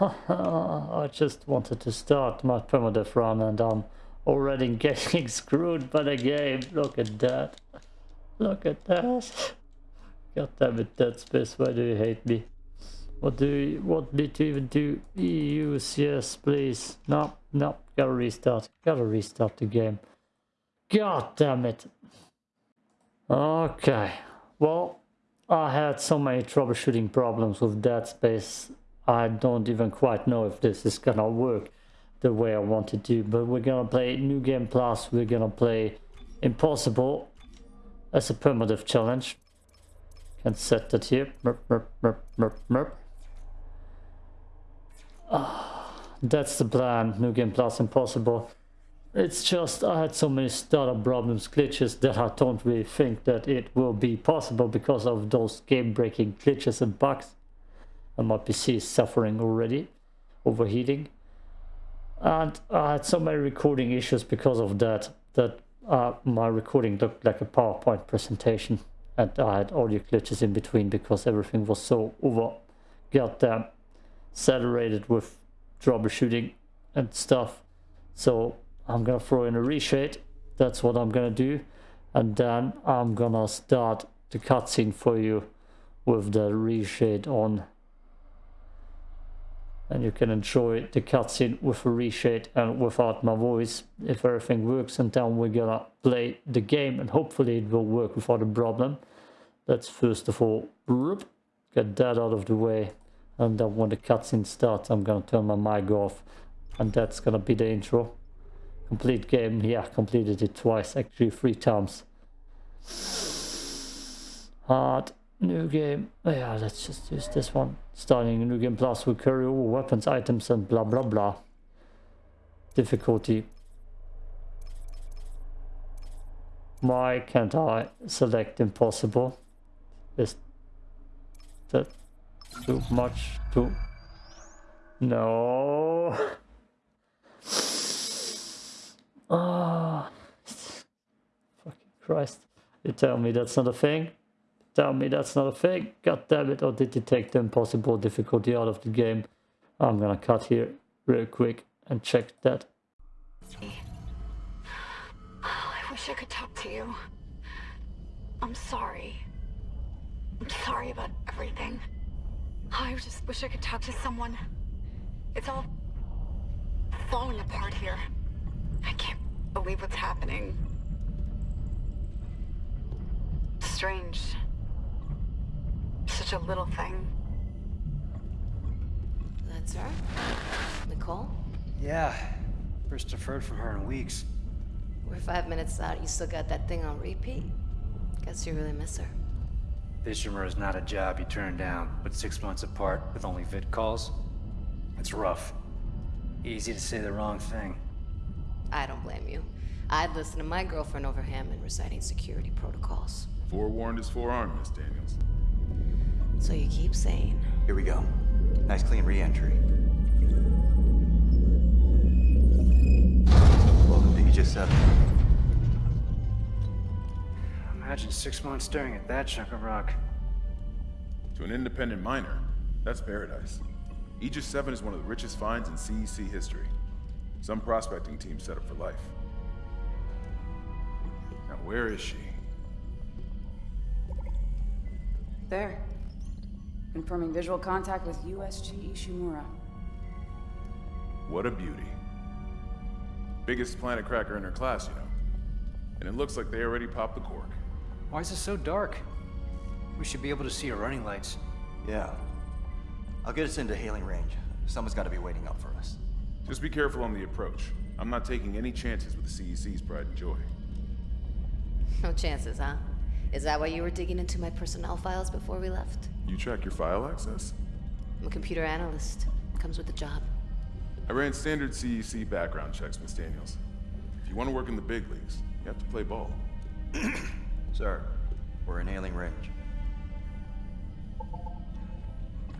I just wanted to start my permadeath run and I'm already getting screwed by the game. Look at that. Look at that. God damn it, Dead Space, why do you hate me? What do you want me to even do? Use, yes, please. No, no, gotta restart. Gotta restart the game. God damn it. Okay, well, I had so many troubleshooting problems with Dead Space. I don't even quite know if this is gonna work the way I want it to. But we're gonna play New Game Plus. We're gonna play Impossible as a permadeath challenge. Can set that here. Merp, merp, merp, merp, merp. Ah, that's the plan. New Game Plus Impossible. It's just I had so many startup problems, glitches that I don't really think that it will be possible because of those game-breaking glitches and bugs. And my PC is suffering already, overheating. And I had so many recording issues because of that, that uh, my recording looked like a PowerPoint presentation. And I had audio glitches in between because everything was so over goddamn saturated with troubleshooting and stuff. So I'm gonna throw in a reshade. That's what I'm gonna do. And then I'm gonna start the cutscene for you with the reshade on. And you can enjoy the cutscene with a reshade and without my voice if everything works. And then we're gonna play the game and hopefully it will work without a problem. Let's first of all get that out of the way. And then when the cutscene starts, I'm gonna turn my mic off. And that's gonna be the intro. Complete game, yeah, completed it twice, actually three times. Hard, new game, yeah, let's just use this one. Starting a new game plus with carry over weapons, items and blah blah blah. Difficulty. Why can't I select impossible? Is that too much too... No. Ah, fucking Christ. You tell me that's not a thing? Tell me that's not a fake. God damn it, or did you take the impossible difficulty out of the game? I'm gonna cut here real quick and check that. Oh, I wish I could talk to you. I'm sorry. I'm sorry about everything. I just wish I could talk to someone. It's all falling apart here. I can't believe what's happening. Strange. Such a little thing. That's her? Nicole? Yeah. First deferred from her in weeks. We're five minutes out. You still got that thing on repeat? Guess you really miss her. Ishimura is not a job you turn down, but six months apart with only vid calls? It's rough. Easy to say the wrong thing. I don't blame you. I'd listen to my girlfriend over Hammond reciting security protocols. Forewarned is forearmed, Miss Daniels. So you keep saying. Here we go. Nice clean re-entry. Welcome to Aegis 7. Imagine six months staring at that chunk of rock. To an independent miner, that's paradise. Aegis 7 is one of the richest finds in CEC history. Some prospecting team set up for life. Now where is she? There. Confirming visual contact with USG Ishimura. What a beauty. Biggest planet cracker in her class, you know. And it looks like they already popped the cork. Why is it so dark? We should be able to see her running lights. Yeah. I'll get us into hailing range. Someone's got to be waiting up for us. Just be careful on the approach. I'm not taking any chances with the CEC's pride and joy. No chances, huh? Is that why you were digging into my personnel files before we left? You track your file access? I'm a computer analyst. Comes with the job. I ran standard CEC background checks, Miss Daniels. If you want to work in the big leagues, you have to play ball. Sir, we're in hailing range.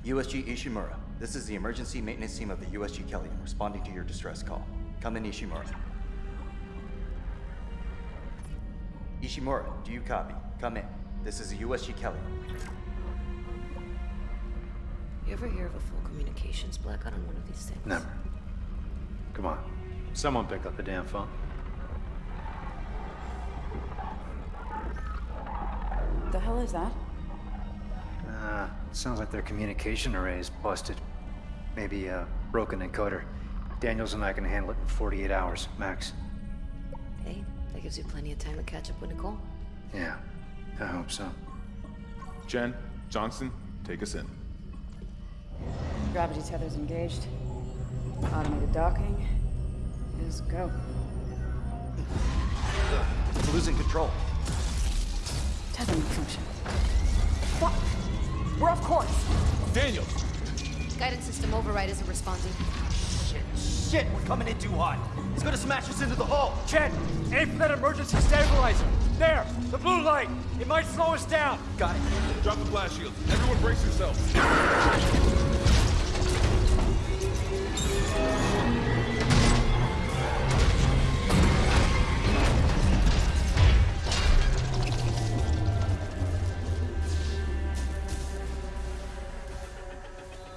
USG Ishimura, this is the emergency maintenance team of the USG Kellion responding to your distress call. Come in, Ishimura. Ishimura, do you copy? Come in. This is USG Kellion. You ever hear of a full communications blackout on one of these things? Never. Come on. Someone pick up the damn phone. The hell is that? Uh, sounds like their communication array is busted. Maybe a broken encoder. Daniels and I can handle it in 48 hours, max. Hey, that gives you plenty of time to catch up with Nicole. Yeah, I hope so. Chen, Johnston, take us in. Gravity tether's engaged. Automated docking is go. We're losing control. Tether malfunction. Fuck! We're off course! Daniel! Guidance system override isn't responding. Shit, shit, we're coming in too hot. It's gonna smash us into the hull. Chen, aim for that emergency stabilizer. There, the blue light. It might slow us down. Got it. Drop the blast shield. Everyone brace yourselves.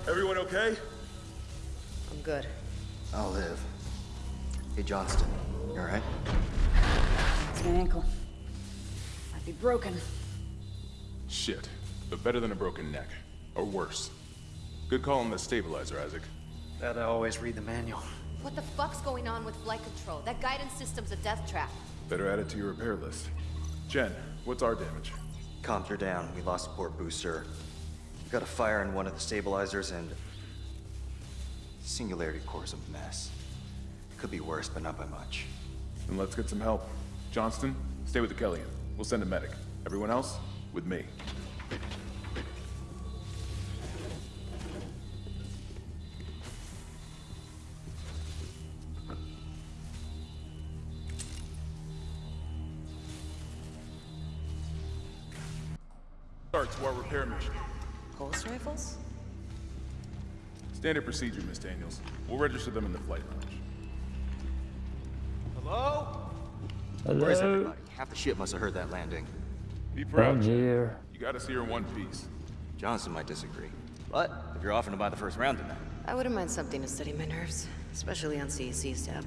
Everyone okay? I'm good. I'll live. Hey, Johnston, you alright? It's my ankle. Might be broken. Shit. But better than a broken neck. Or worse. Good call on the stabilizer, Isaac. Gotta always read the manual. What the fuck's going on with flight control? That guidance system's a death trap. Better add it to your repair list. Chen, what's our damage? Comms are down. We lost a port booster. We got a fire in one of the stabilizers and... Singularity core's a mess. Could be worse, but not by much. Then let's get some help. Johnston, stay with the Kellion. We'll send a medic. Everyone else, with me. Start to our repair mission. Pulse rifles? Standard procedure, Miss Daniels. We'll register them in the flight lounge. Hello? Where's Hello? Everybody? Half the ship must have heard that landing. Be I'm proud. Chen. here. You got us here in one piece. Johnston might disagree. But if you're offering to buy the first round tonight, I wouldn't mind something to steady my nerves, especially on CEC's tab.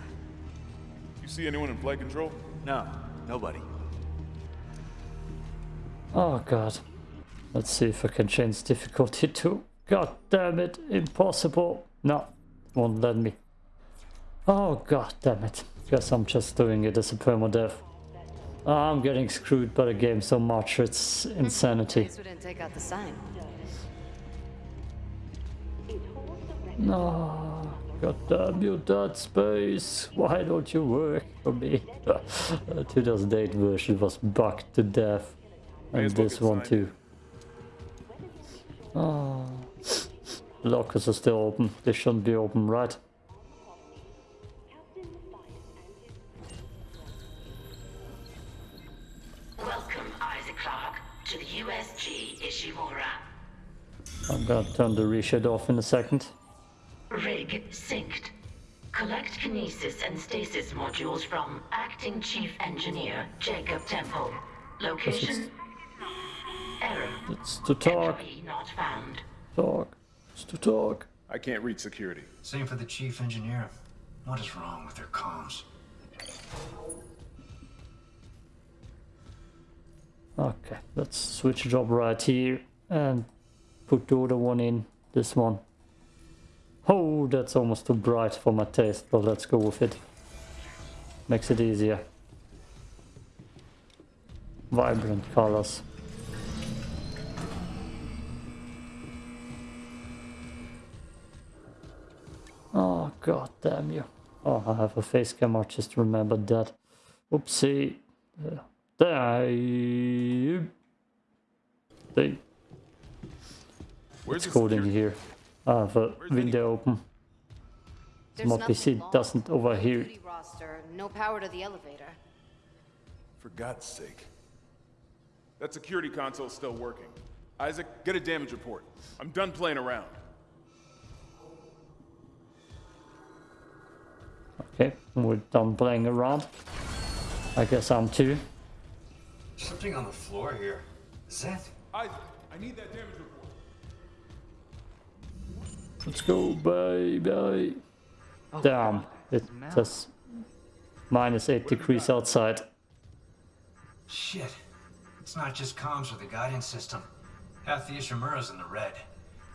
You see anyone in flight control? no, nobody. Oh god. Let's see if I can change difficulty to. God damn it, impossible. No, won't let me. Oh god damn it. Guess I'm just doing it as a permadeath. I'm getting screwed by the game so much, it's insanity. Guess we didn't take out the sign. No, god damn you, Dead Space. Why don't you work for me? the 2008 version was bugged to death. And this one signed. too. Oh. The lockers are still open. They shouldn't be open, right? I'm gonna turn the reshade off in a second. Rig synced. Collect kinesis and stasis modules from Acting Chief Engineer Jacob Temple. Location? Error. It's to talk, not found. talk, it's to talk. I can't reach security. Same for the chief engineer. What is wrong with their comms? Okay, let's switch job right here and put the other one in, this one. Oh, that's almost too bright for my taste, but let's go with it. Makes it easier. Vibrant colors. Oh, god damn you. Oh, I have a face cam, I just remembered that. Oopsie. Uh, there. They, Where's it's cold in here. I have a ah, Where's the- window open. There's My nothing PC lost. doesn't overhear. Duty no power to the elevator. For God's sake. That security console's still working. Isaac, get a damage report. I'm done playing around. Okay, we're done playing around. I guess I'm too. Something on the floor here. Is that? Isaac, I need that damage report. Let's go, baby. Oh, Damn, it it's a says minus 8 degrees outside. Shit. It's not just comms or the guidance system. Half the Ishimura's in the red.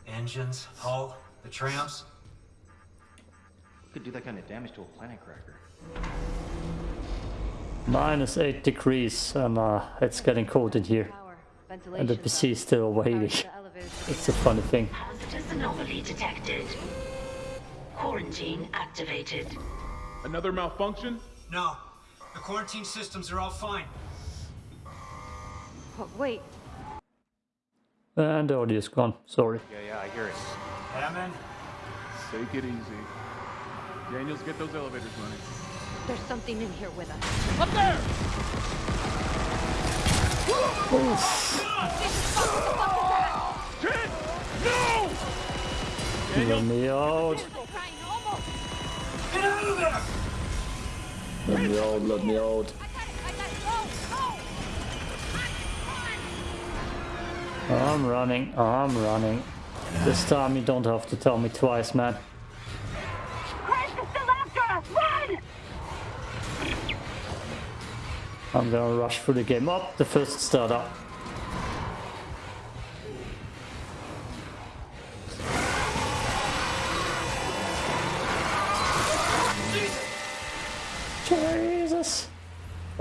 Engines, hull, the trams. Could do that kind of damage to a planet cracker. Minus 8 degrees and uh, it's getting cold in here. And the. PC is still overheating. It's a funny thing. Hazardous anomaly detected. Quarantine activated. Another malfunction? No. The quarantine systems are all fine. Oh, wait, And the audio is gone, sorry. Yeah, yeah, I hear it. Hammond? Take it easy. Daniels, get those elevators running. there's something in here with us. Let me out. Get out of there! Let me out, let me out. I'm running, I'm running. This time you don't have to tell me twice, man. Chris is still after us! Run! I'm gonna rush through the game. Up, the first startup.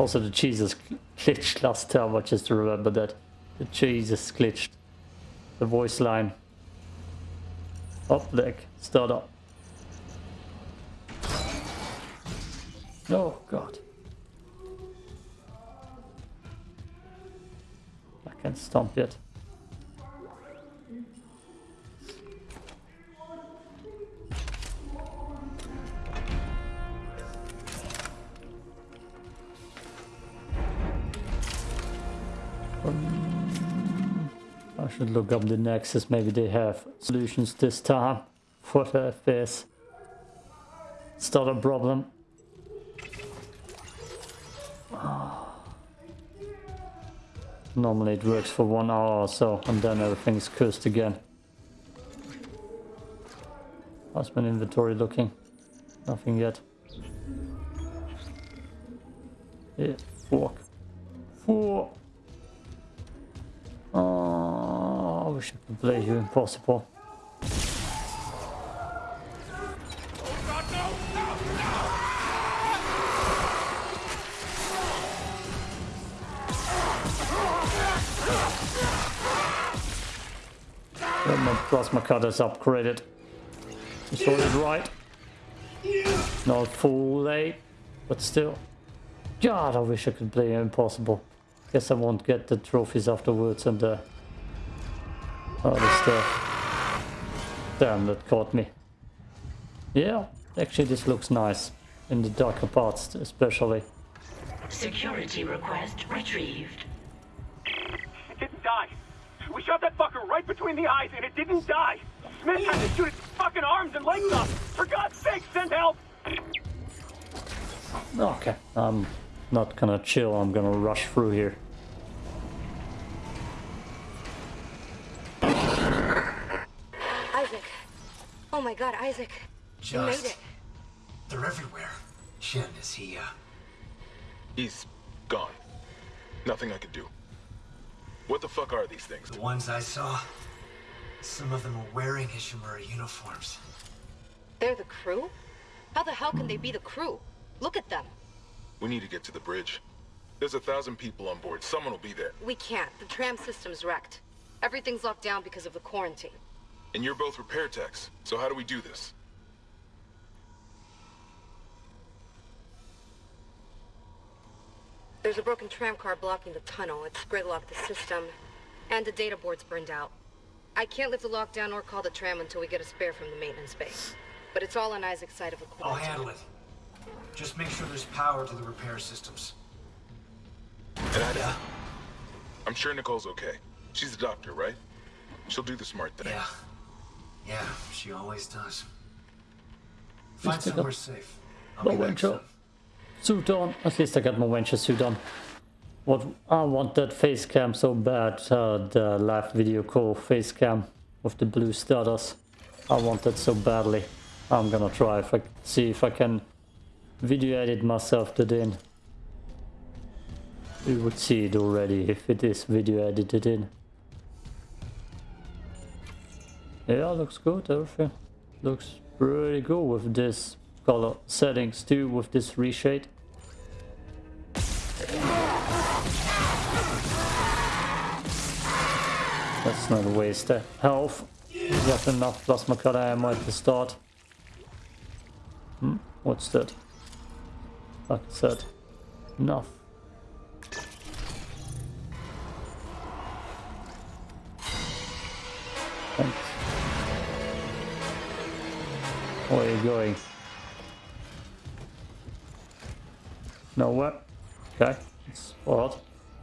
Also the Jesus glitched last time, I just remember that. The Jesus glitched. The voice line. Up leg, start up. Oh god. I can't stomp yet. Should look up the Nexus, maybe they have solutions this time for the FPS. A problem. Ah. Normally it works for one hour or so and then everything's cursed again. How's my inventory looking? Nothing yet. Yeah, fork. Four. Oh, ah. I play you impossible. My plasma cutters upgraded. You saw it right. Not full late, eh? but still. God, I wish I could play Impossible. Guess I won't get the trophies afterwards and the other stuff. Damn, that caught me. Yeah, actually this looks nice. In the darker parts especially. Security request retrieved. It didn't die. We shot that fucker right between the eyes and it didn't die. Smith had to shoot its fucking arms and legs off. For God's sake, send help! Okay, I'm not gonna chill, I'm gonna rush through here. Isaac. Oh my god, Isaac. You made Just. it. They're everywhere. Chen, is he, uh... He's gone. Nothing I can do. What the fuck are these things? The ones I saw? Some of them were wearing Ishimura uniforms. They're the crew? How the hell can they be the crew? Look at them. We need to get to the bridge. There's a thousand people on board. Someone will be there. We can't. The tram system's wrecked. Everything's locked down because of the quarantine. And you're both repair techs. So how do we do this? There's a broken tram car blocking the tunnel. It's gridlocked the system. And the data board's burned out. I can't lift the lockdown or call the tram until we get a spare from the maintenance base. But it's all on Isaac's side of the I'll handle it. Just make sure there's power to the repair systems. And I... I'm sure Nicole's okay. She's a doctor, right? She'll do the smart thing. Yeah. Yeah, she always does. Find somewhere safe. I'll be winter. Suit on. At least I got my venture suit on. What I want that face cam so bad. Uh, the live video call face cam with the blue stutters. I want that so badly. I'm gonna try if I see if I can video edit myself to in. You would see it already if it is video edited in. Yeah, looks good, everything. Looks pretty good with this color settings too, with this reshade. Let's not waste the health. Got enough plasma cutter ammo at the start. Hmm, what's that? Like I said, enough. Where are you going? Nowhere. Okay, it's odd.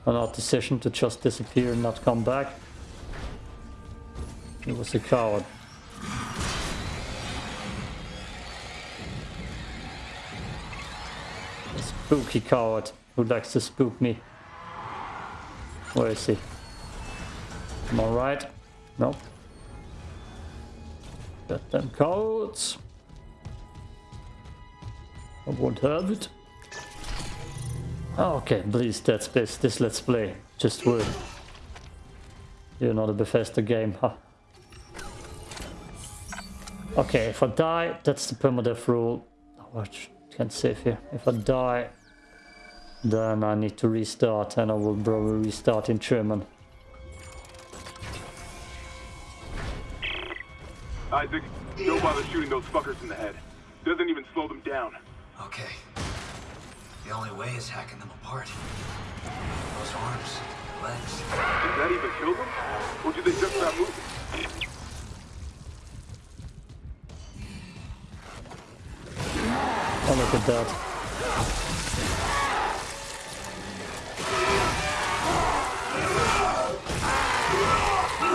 An odd decision to just disappear and not come back. He was a coward. A spooky coward who likes to spook me. Where is he? Am I right? Nope. Got them codes. I won't have it. Ah, okay, please, Dead Space, this let's play. Just word. You're not a Bethesda game, huh? Okay, if I die, that's the permadeath rule. Oh, I can't save here. If I die, then I need to restart and I will probably restart in German. Isaac, don't bother shooting those fuckers in the head. Doesn't even slow them down. Okay. The only way is hacking them apart. Those arms, legs. Did that even kill them? Or did they just stop moving? Oh, look at that.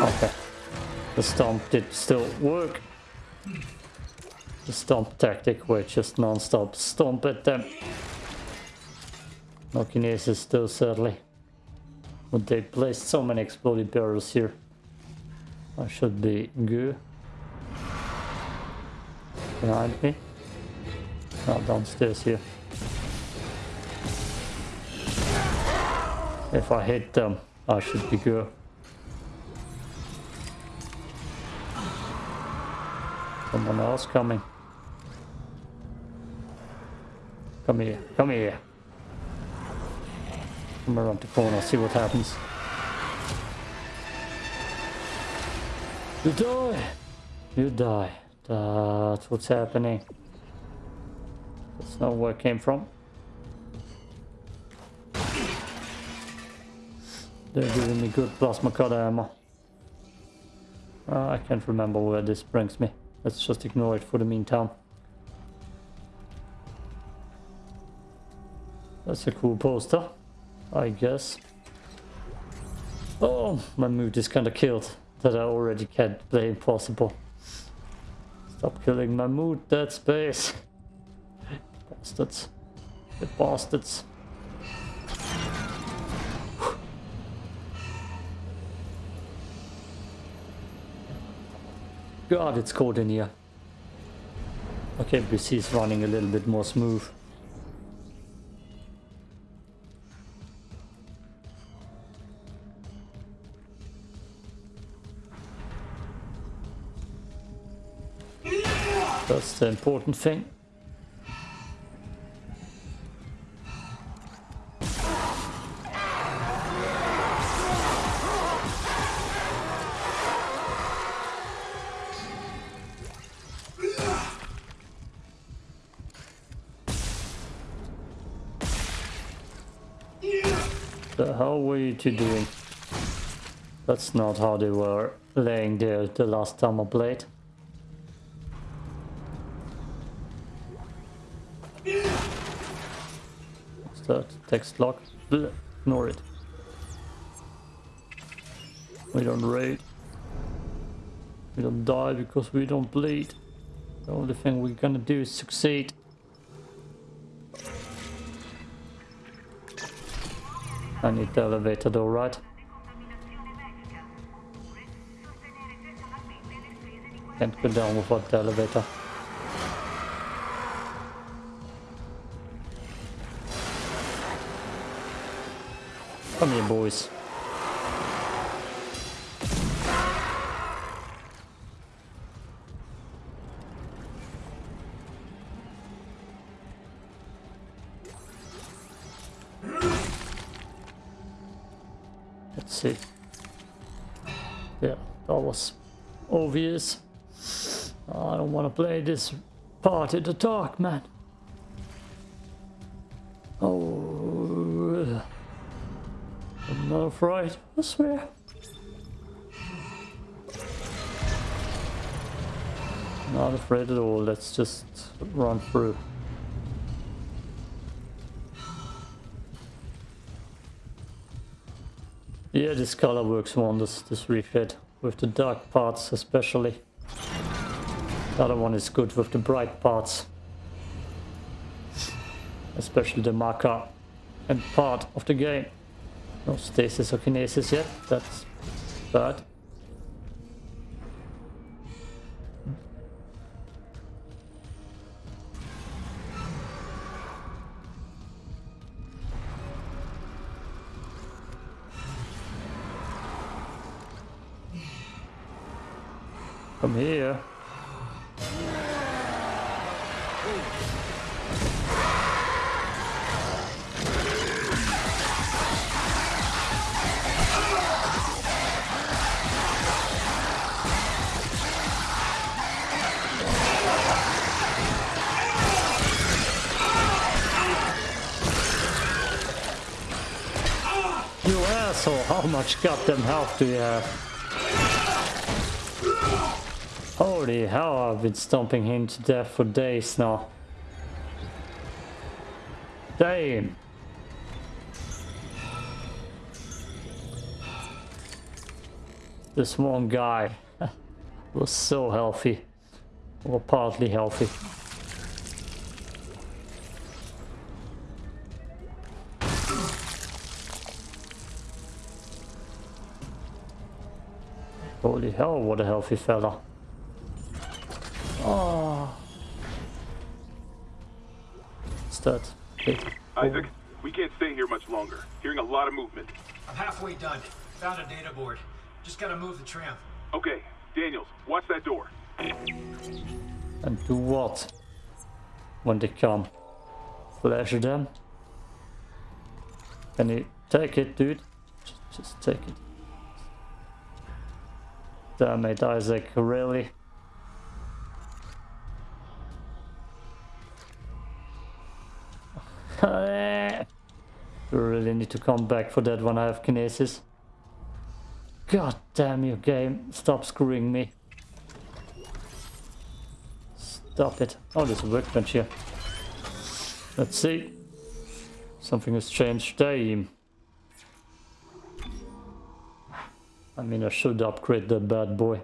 Okay. The stomp did still work. The stomp tactic where just non-stop stomp at them. No kinesis though, sadly. But they placed so many exploded barrels here. I should be good. Behind me. Not downstairs here. If I hit them, I should be good. Someone else coming. Come here, come here. Come around the corner, see what happens. You die! You die. That's what's happening. That's not where it came from. They're giving me good plasma cutter ammo. Uh, I can't remember where this brings me. Let's just ignore it for the meantime. That's a cool poster, I guess. Oh, my mood is kinda killed that I already can't play Impossible. Stop killing my mood, Dead Space. Bastards. The bastards. God, it's cold in here. Okay, BC is running a little bit more smooth. That's the important thing. The hell were you two doing? That's not how they were laying there the last time I played. Text lock? Blech, Ignore it. We don't raid. We don't die because we don't bleed. The only thing we're gonna do is succeed. I need the elevator door, right? Can't go down without the elevator. Come here, boys. Let's see. Yeah, that was obvious. I don't want to play this part in the dark, man. Not afraid, I swear. Not afraid at all, let's just run through. Yeah, this color works wonders, this refit, with the dark parts especially. The other one is good with the bright parts. Especially the marker and part of the game. No stasis or kinesis yet, that's bad. Come here. Much goddamn health do you have? Holy hell, I've been stomping him to death for days now. Damn. This one guy was so healthy. Or partly healthy. Holy hell, what a healthy fella. Oh. What's that? Hey. Isaac, we can't stay here much longer. Hearing a lot of movement. I'm halfway done. Found a data board. Just gotta move the tram. Okay, Daniels, watch that door. And do what? When they come? Flash them? Can you take it, dude? Just, just take it. Damn it, Isaac, really? Really need to come back for that when I have kinesis. God damn you game, stop screwing me. Stop it. Oh, there's a workbench here. Let's see. Something has changed. Damn. I mean, I should upgrade that bad boy.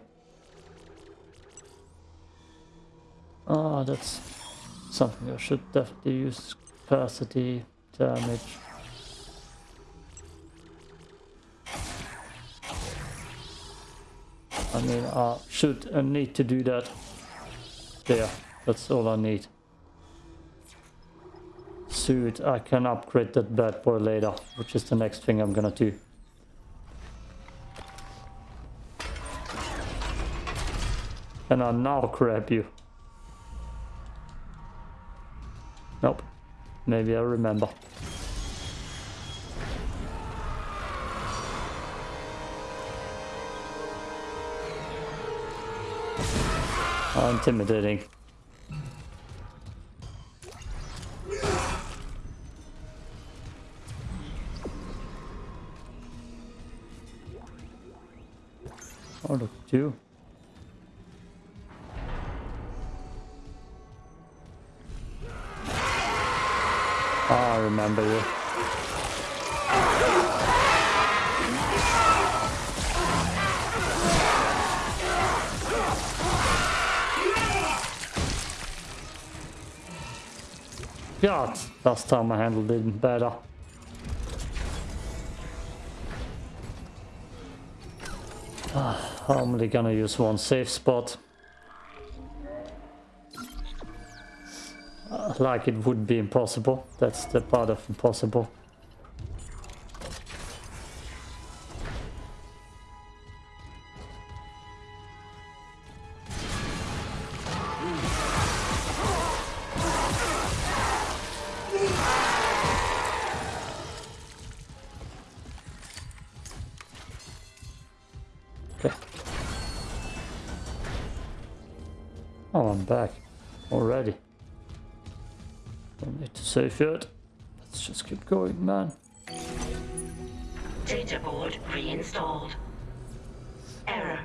Ah, that's something I should definitely use. Capacity, damage. I mean, I should and need to do that. There, that's all I need. Suit, I can upgrade that bad boy later, which is the next thing I'm gonna do. And I'll now grab you. Nope. Maybe I remember. How intimidating. Oh, look you. Remember you. God, last time I handled it better. Ah, I'm only gonna use one safe spot. Like it would be impossible. That's the part of impossible. Okay. Oh, I'm back already. Don't need to save yet. Let's just keep going, man. Data board reinstalled. Error.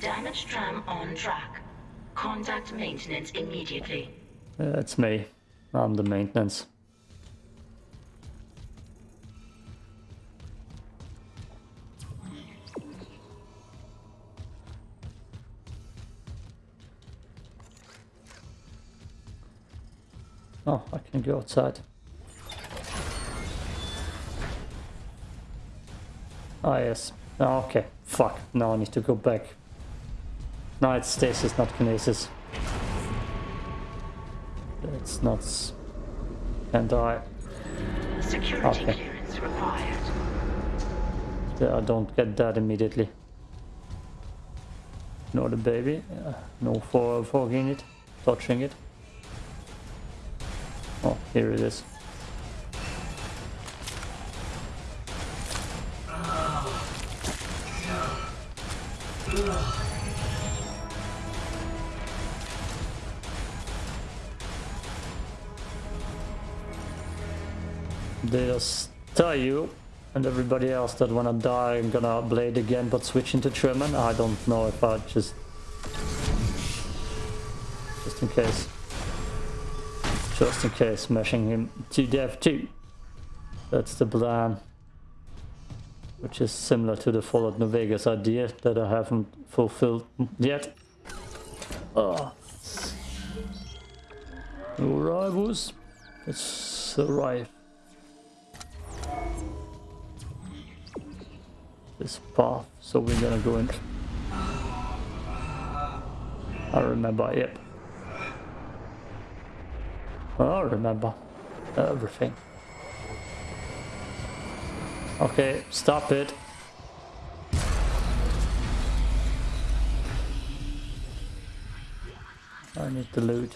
Damaged tram on track. Contact maintenance immediately. Uh, it's me. I'm the maintenance. Go outside. Ah, yes. Oh, okay. Fuck. Now I need to go back. No, it's stasis, not kinesis. It's not... And I... Security Okay. clearance required. Yeah, I don't get that immediately. No, the baby. Uh, no for fogging it. Touching it. Oh, here it is. They just tell you and everybody else that when I die I'm gonna blade again but switch into German. I don't know if I just just in case. Just in case smashing him to death too. That's the plan. Which is similar to the Fallout New Vegas idea that I haven't fulfilled yet. Oh. New rivals. Let's arrive. This path, so we're gonna go in. I remember, yep. I remember everything. Okay, stop it. I need the loot.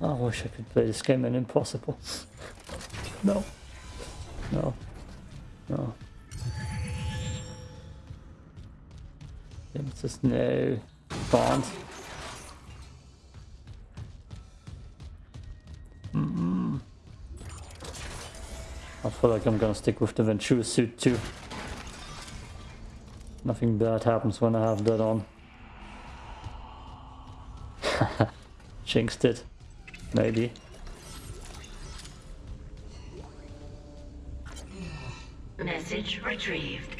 I wish I could play this game in impossible. no. No. No. It's just no. Can't. Mm-mm. I feel like I'm gonna stick with the Ventura suit too. Nothing bad happens when I have that on. Jinxed it. Maybe. Message retrieved.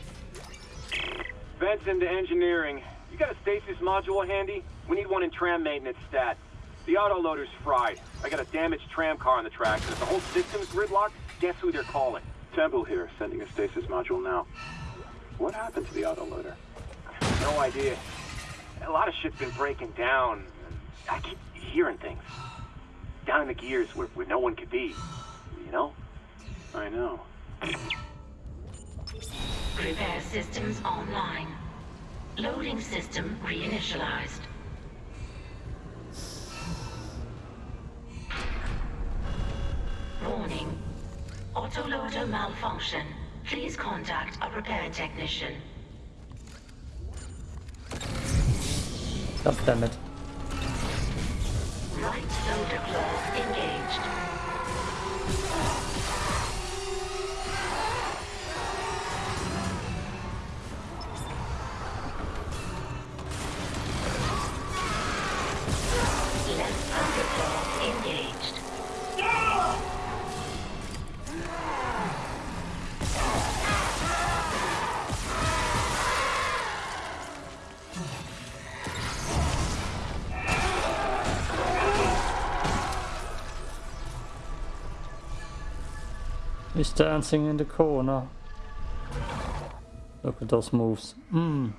Vents into engineering. You got a stasis module handy? We need one in tram maintenance stat. The autoloader's fried. I got a damaged tram car on the tracks, and if the whole system's gridlocked, guess who they're calling? Temple here, sending a stasis module now. What happened to the autoloader? No idea. A lot of shit's been breaking down. I keep hearing things. Down in the gears where, where no one could be. You know? I know. Repair systems online. Loading system reinitialized. Warning. Autoloader malfunction. Please contact a repair technician. God damn it. Right loader claw engaged. Dancing in the corner. Look at those moves. Mmm.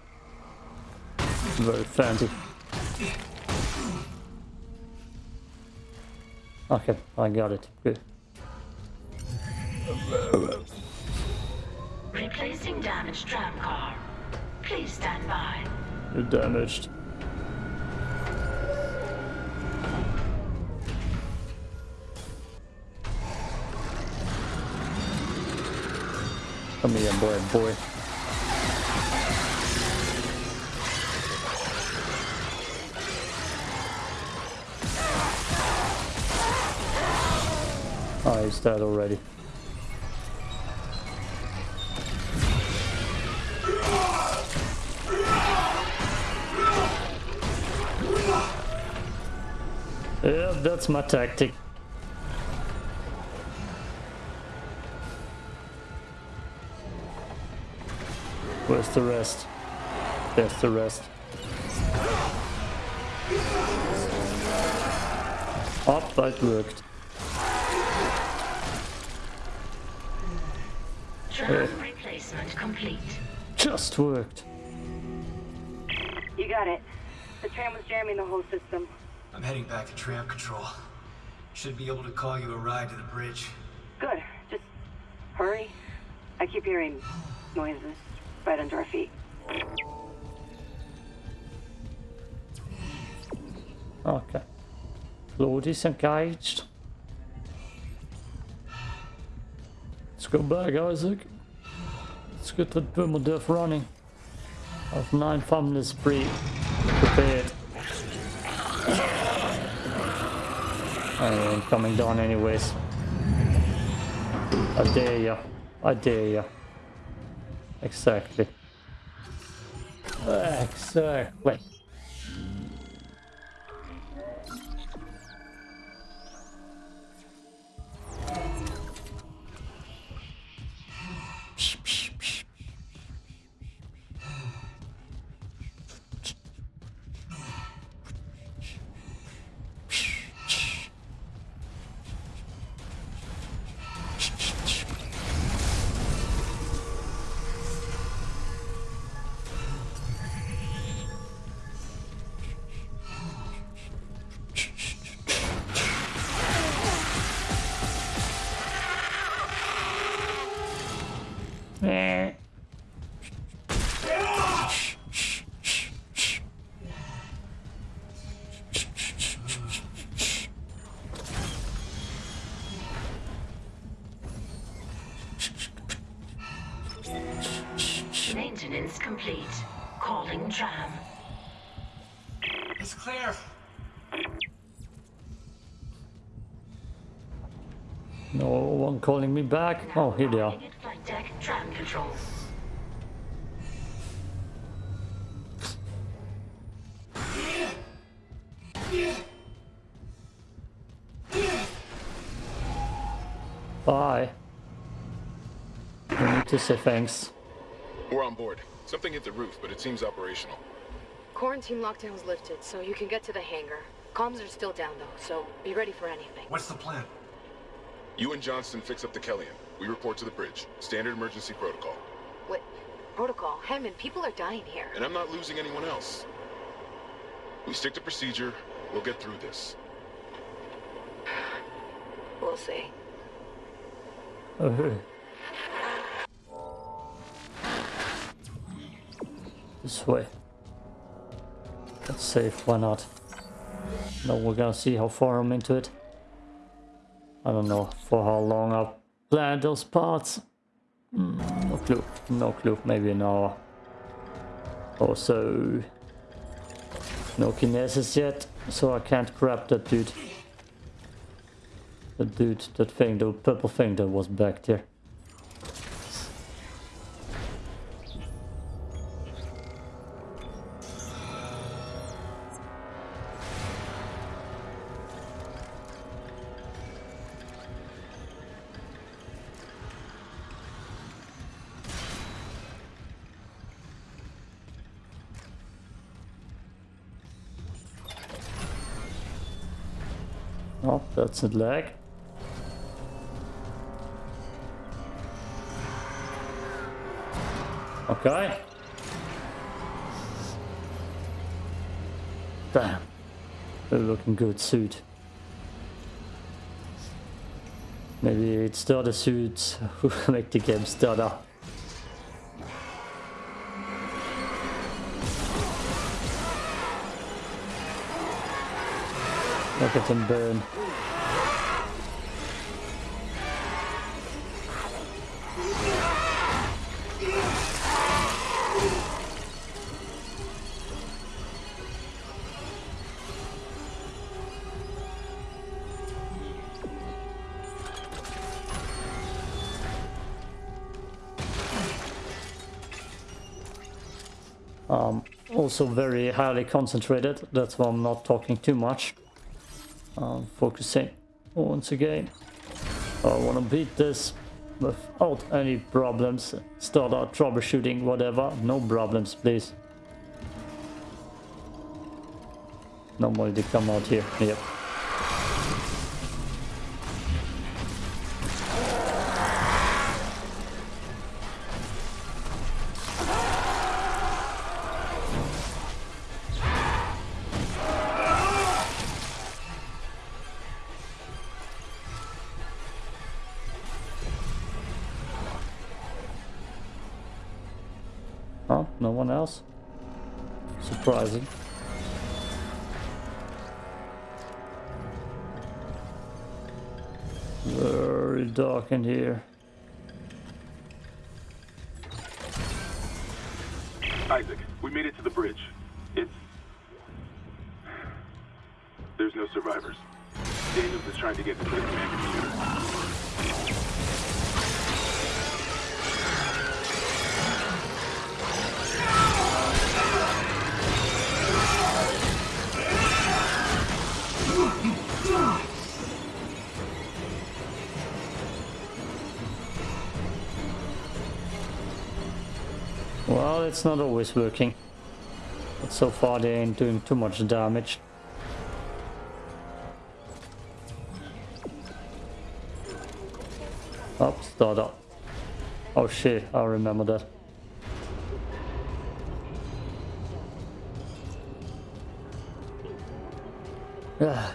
Very fancy. Okay, I got it. Good. Replacing damaged tram car. Please stand by. You're damaged. Come here, boy, boy. Oh, he's dead already. Yeah, that's my tactic. Where's the rest? There's the rest. Up, that worked. Tram replacement complete. Just worked. You got it. The tram was jamming the whole system. I'm heading back to tram control. Should be able to call you a ride to the bridge. Good. Just hurry. I keep hearing noises right under our feet. Okay. Load is engaged. Let's go back, Isaac. Let's get that permadeath running. I have nine families pre prepared. I am coming down anyways. I dare ya. I dare ya. Exactly. Exactly. One calling me back. Oh, here they are. Flight deck tram control. Bye. I need to say thanks. We're on board. Something hit the roof, but it seems operational. Quarantine lockdown's lifted, so you can get to the hangar. Comms are still down though, so be ready for anything. What's the plan? You and Johnston fix up the Kellion. We report to the bridge. Standard emergency protocol. What? Protocol? Hammond, people are dying here. And I'm not losing anyone else. We stick to procedure. We'll get through this. We'll see. Oh. This way. That's safe, why not? Now we're gonna see how far I'm into it. I don't know for how long I've planned those parts. Mm, no clue. No clue. Maybe an hour. Or so. No kinesis yet, so I can't grab that dude. The dude, that thing, the purple thing that was back there. That's a lag. Okay. Damn. A looking good suit. Maybe it's the other suits who make the game stutter. Look at him burn. Also very highly concentrated, that's why I'm not talking too much. Um, focusing once again. I want to beat this without any problems. Start out troubleshooting, whatever. No problems, please. Normally they come out here. Yep. Surprising. Very dark in here. Always working. But so far they ain't doing too much damage. Up, start up. Oh shit, I remember that. Yeah.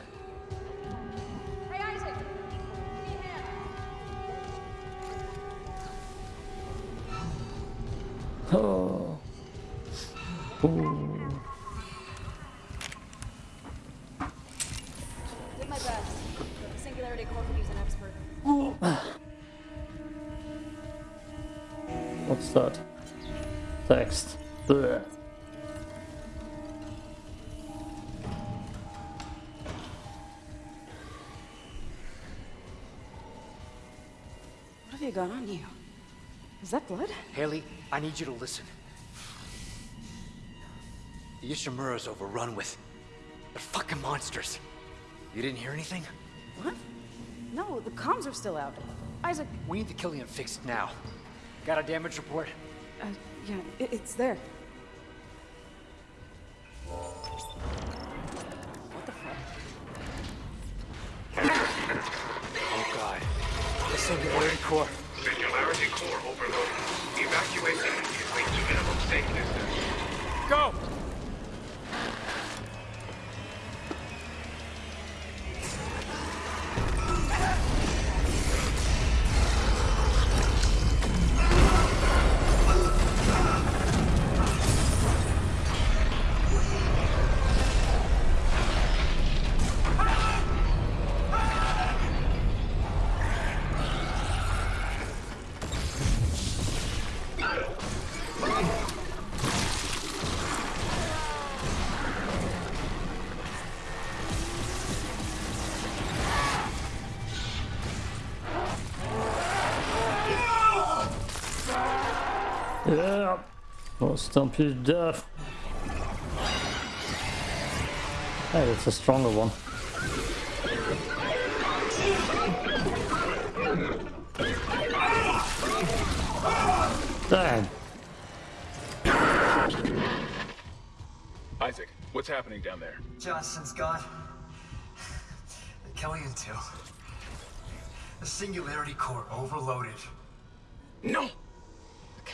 Got on you? Is that blood? Haley, I need you to listen. The Ishimura's overrun with... They're fucking monsters. You didn't hear anything? What? No, the comms are still out. Isaac, We need to kill the Kellion fixed now. Got a damage report? uh, yeah, it, it's there. What the fuck? Oh god. This The Singularity Core. Yeah. Oh, I'll stomp you to death. Hey, it's a stronger one. Damn. Isaac, what's happening down there? Johnston's gone. The Kellion too. The Singularity Core overloaded. No!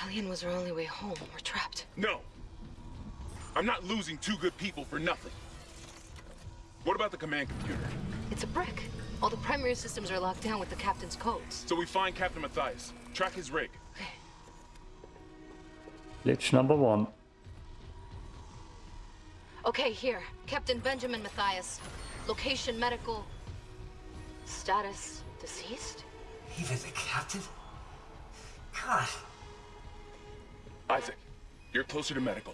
The Kelly was our only way home. We're trapped. No! I'm not losing two good people for nothing. What about the command computer? It's a brick. All the primary systems are locked down with the captain's codes. So we find Captain Mathius, track his rig. Okay. Glitch number one. Okay, here. Captain Benjamin Mathius. Location medical. Status deceased? Even the captain? God. Isaac, you're closer to medical.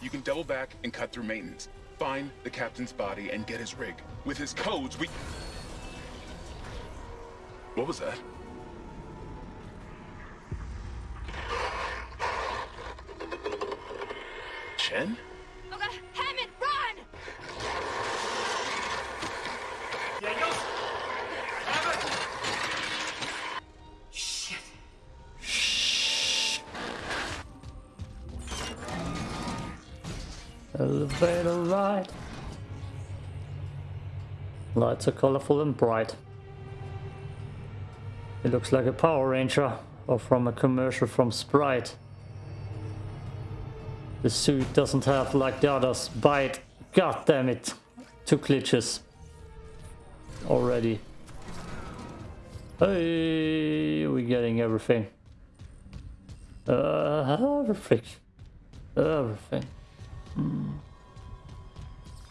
You can double back and cut through maintenance. Find the captain's body and get his rig. With his codes, we... What was that? Chen? Ride. Lights are colorful and bright. It looks like a Power Ranger or from a commercial from Sprite. The suit doesn't have like the others bite. God damn it. Two glitches. Already. Hey, we're getting everything. Uh, everything. Everything. Mm.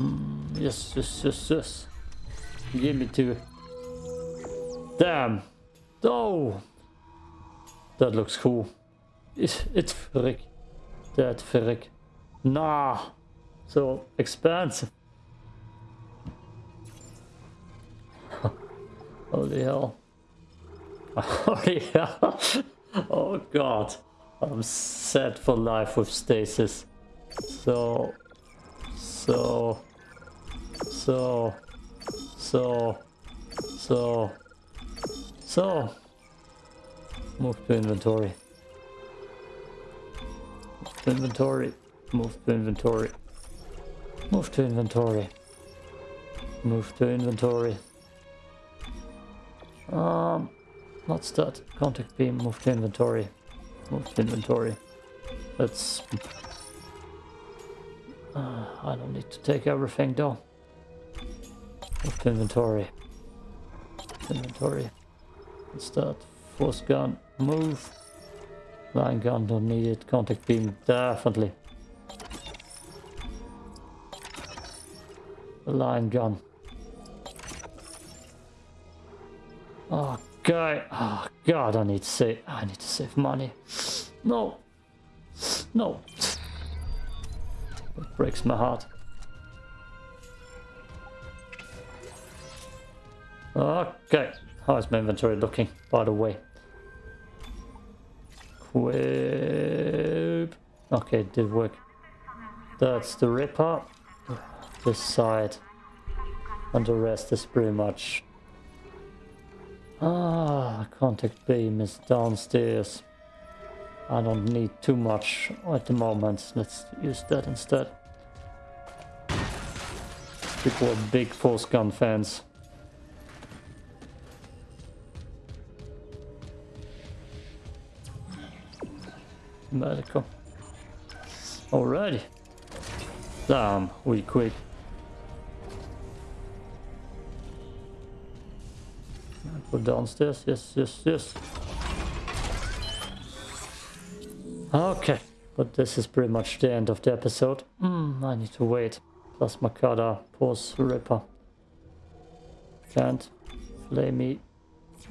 Mm, yes, yes, yes, yes. Give me two. Damn. Oh. That looks cool. It's, it's frick. That frick. Nah. So expensive. Holy hell. Holy hell. Oh god. I'm set for life with stasis. So, so, so, so, so, so. Move to inventory. Move to inventory. Move to inventory. Move to inventory. Move to inventory. Um, what's that? Contact beam. Move to inventory. Move to inventory. Let's uh, I don't need to take everything though. Inventory. Inventory. Let's start. Force gun. Move. Line gun. Don't need it. Contact beam. Definitely. Line gun. God. Oh god. I need to save. I need to save money. No. No. It breaks my heart. Okay, how is my inventory looking, by the way? Quip. Okay, it did work. That's the Ripper. This side. And the rest is pretty much... Ah, contact beam is downstairs. I don't need too much at the moment. Let's use that instead. People are big force gun fans. Medical. Alrighty. Damn, we quick. Go downstairs. Yes, yes, yes. Okay, but this is pretty much the end of the episode. Mm, I need to wait. Plasma cutter, pause ripper. Can't. Flamey.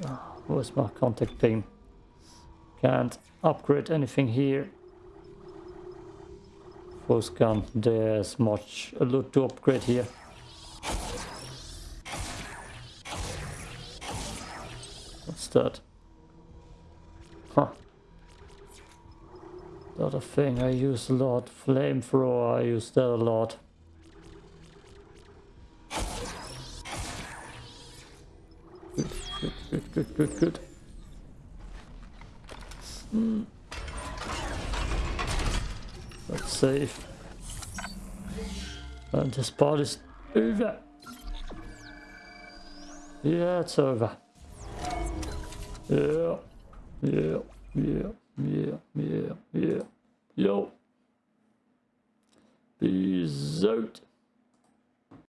Oh, where's my contact beam? Can't upgrade anything here. Force gun. There's much a lot to upgrade here. What's that? Huh. The other thing I use a lot. Flamethrower, I use that a lot. Good, good, good, good, good, good. That's safe. And this part is over. Yeah, it's over. Yeah, yeah, yeah, yeah, yeah, yeah. Yo. Peace out.